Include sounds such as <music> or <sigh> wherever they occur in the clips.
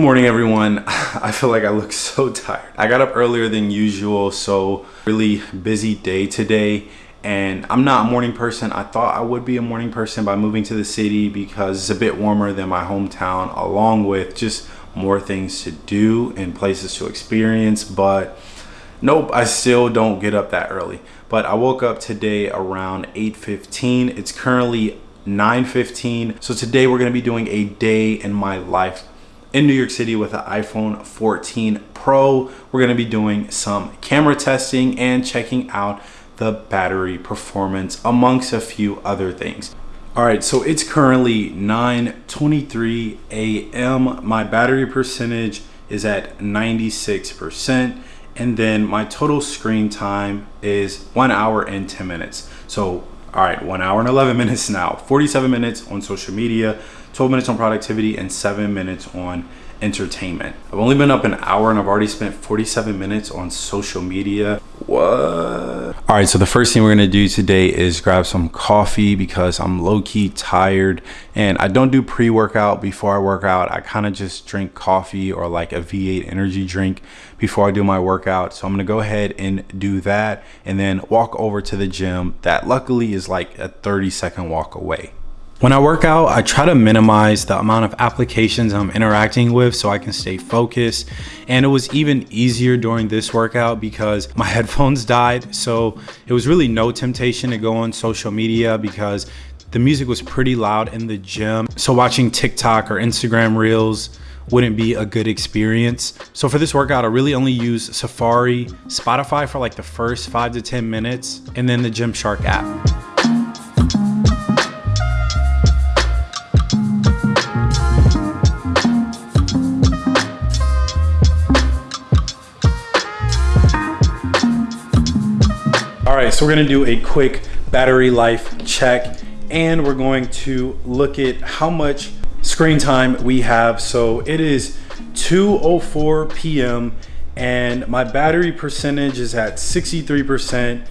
morning everyone. <sighs> I feel like I look <laughs> so tired. I got up earlier than usual, so really busy day today. And I'm not a morning person. I thought I would be a morning person by moving to the city because it's a bit warmer than my hometown, along with just more things to do and places to experience. But nope, I still don't get up that early. But I woke up today around 8.15. It's currently 9.15. So today we're gonna be doing a day in my life in New York City with an iPhone 14 Pro. We're gonna be doing some camera testing and checking out the battery performance amongst a few other things. All right, so it's currently 9.23 a.m. My battery percentage is at 96%. And then my total screen time is one hour and 10 minutes. So, all right, one hour and 11 minutes now, 47 minutes on social media, 12 minutes on productivity and seven minutes on entertainment. I've only been up an hour and I've already spent 47 minutes on social media. What? All right, so the first thing we're gonna do today is grab some coffee because I'm low-key tired and I don't do pre-workout before I work out. I kind of just drink coffee or like a V8 energy drink before I do my workout. So I'm gonna go ahead and do that and then walk over to the gym that luckily is like a 30 second walk away. When I work out, I try to minimize the amount of applications I'm interacting with so I can stay focused. And it was even easier during this workout because my <laughs> headphones died. So it was really no temptation to go on social media because the music was pretty loud in the gym. So watching TikTok or Instagram reels wouldn't be a good experience. So for this workout, I really only use Safari, Spotify for like the first five to 10 minutes, and then the Gymshark app. So we're gonna do a quick battery life check and we're going to look at how much screen time we have. So it is 2.04 p.m. and my battery percentage is at 63%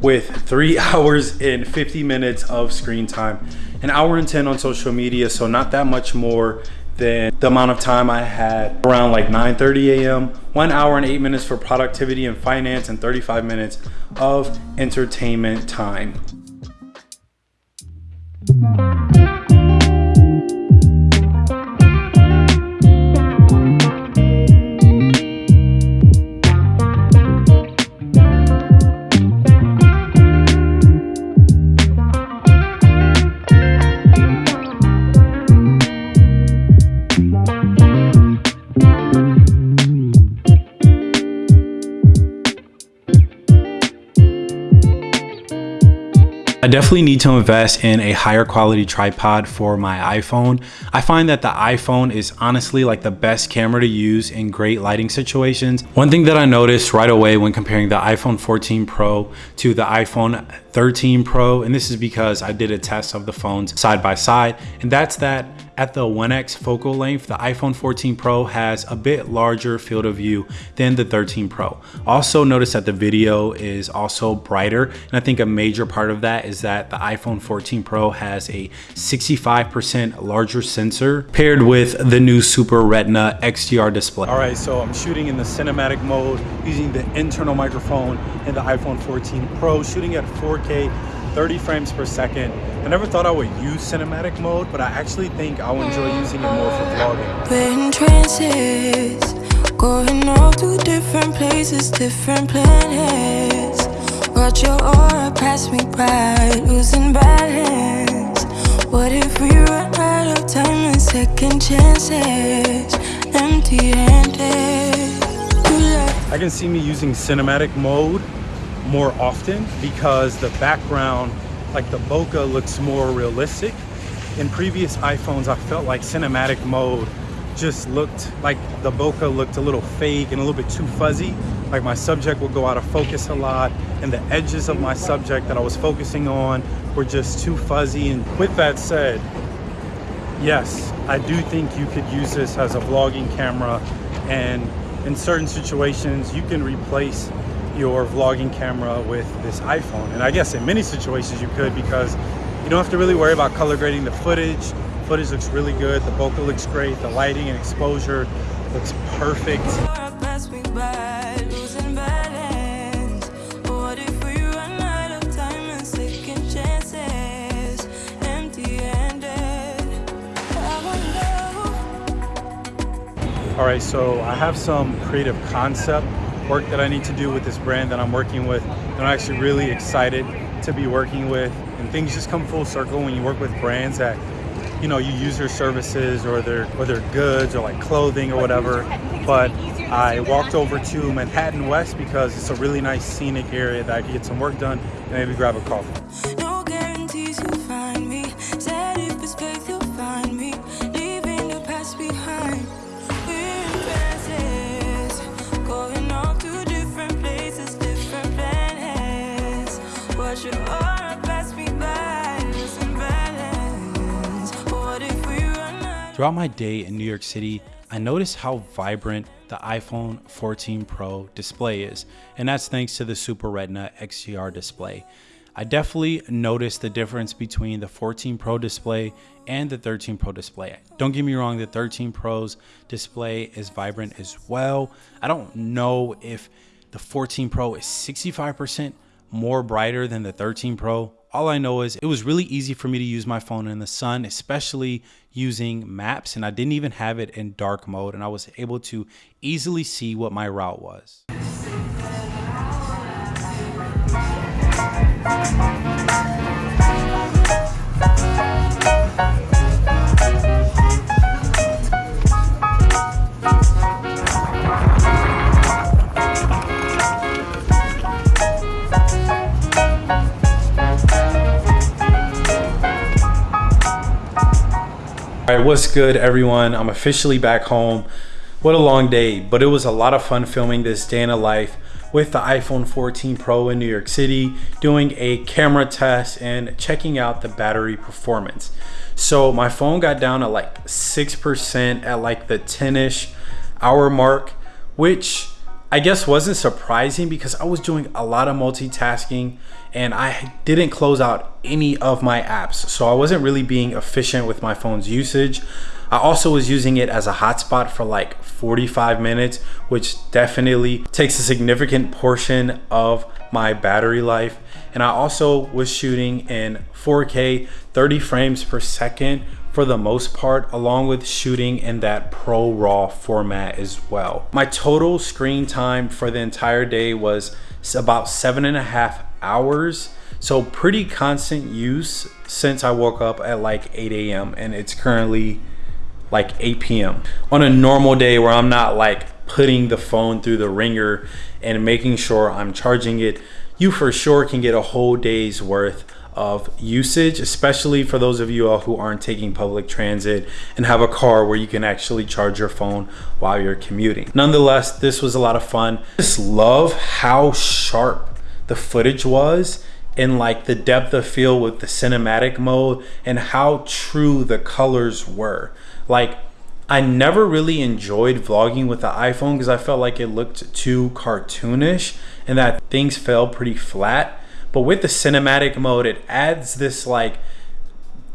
with three <laughs> hours and 50 minutes of screen time. An hour and 10 on social media, so not that much more than the amount of time I had around like 9.30 a.m. One hour and eight minutes for productivity and finance and 35 minutes of entertainment time. I definitely need to invest in a higher quality tripod for my iPhone. I find that the iPhone is honestly like the best camera to use in great lighting situations. One thing that I noticed right away when comparing the iPhone 14 Pro to the iPhone 13 Pro, and this is because I did a test of the phones side by side, and that's that at the 1x focal length, the iPhone 14 Pro has a bit larger field of view than the 13 Pro. Also notice that the video is also brighter. And I think a major part of that is that the iPhone 14 Pro has a 65% larger sensor paired with the new Super Retina XDR display. All right, so I'm shooting in the cinematic mode using the internal microphone in the iPhone 14 Pro, shooting at 4K 30 frames per second. I never thought I would use cinematic mode, but I actually think I'll enjoy using it more for vlogging. in trances, going to different places, different planets. Watch your aura pass me by, losing balance. What if we run out of time and second chances, empty-handed? I can see me using cinematic mode more often because the background, like the bokeh looks more realistic. In previous iPhones, I felt like cinematic mode just looked like the bokeh looked a little fake and a little bit too fuzzy. Like my subject would go out of focus a lot and the edges of my subject that I was focusing on were just too fuzzy. And with that said, yes, I do think you could use this as a vlogging camera and in certain situations you can replace your vlogging camera with this iPhone. And I guess in many situations you could because you don't have to really worry about color grading the footage Footage looks really good. The bokeh looks great. The lighting and exposure looks perfect. All right, so I have some creative concept work that I need to do with this brand that I'm working with. And I'm actually really excited to be working with. And things just come full circle when you work with brands that, you know, you use their services or their or their goods or like clothing or whatever. But I walked over to Manhattan West because it's a really nice scenic area that I could get some work done and maybe grab a coffee. Throughout my day in New York City, I noticed how vibrant the iPhone 14 Pro display is, and that's thanks to the Super Retina XDR display. I definitely noticed the difference between the 14 Pro display and the 13 Pro display. Don't get me wrong, the 13 Pro's display is vibrant as well. I don't know if the 14 Pro is 65% more brighter than the 13 Pro all I know is it was really easy for me to use my phone in the sun, especially using maps. And I didn't even have it in dark mode. And I was able to easily see what my route was. All right, what's good everyone? I'm officially back home. What a long day, but it was a lot of fun filming this day in a life with the iPhone 14 Pro in New York City, doing a camera test and checking out the battery performance. So my phone got down to like 6% at like the 10-ish hour mark, which I guess wasn't surprising because I was doing a lot of multitasking and I didn't close out any of my apps. So I wasn't really being efficient with my phone's usage. I also was using it as a hotspot for like 45 minutes, which definitely takes a significant portion of my battery life. And I also was shooting in 4K 30 frames per second for the most part, along with shooting in that Pro RAW format as well. My total screen time for the entire day was about seven and a half hours. So pretty constant use since I woke up at like 8 a.m. and it's currently like 8 p.m. On a normal day where I'm not like putting the phone through the ringer and making sure I'm charging it, you for sure can get a whole day's worth of usage, especially for those of you all who aren't taking public transit and have a car where you can actually charge your phone while you're commuting. Nonetheless, this was a lot of fun. Just love how sharp the footage was and like the depth of field with the cinematic mode and how true the colors were. Like I never really enjoyed vlogging with the iPhone because I felt like it looked too cartoonish and that things fell pretty flat. But with the cinematic mode, it adds this like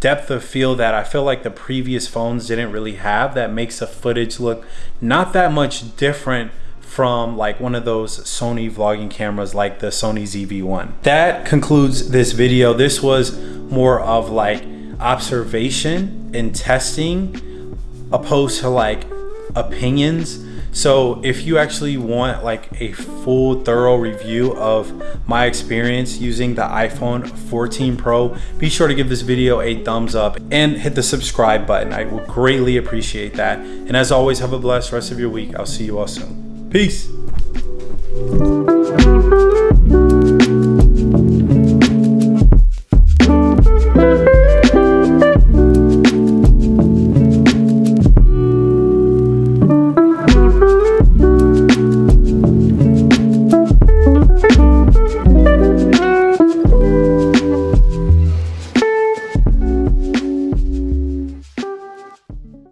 depth of field that I feel like the previous phones didn't really have that makes the footage look not that much different from like one of those Sony vlogging cameras like the Sony ZV-1. That concludes this video. This was more of like observation and testing opposed to like opinions so if you actually want like a full thorough review of my experience using the iPhone 14 Pro, be sure to give this video a thumbs up and hit the subscribe button. I would greatly appreciate that. And as always, have a blessed rest of your week. I'll see you all soon. Peace.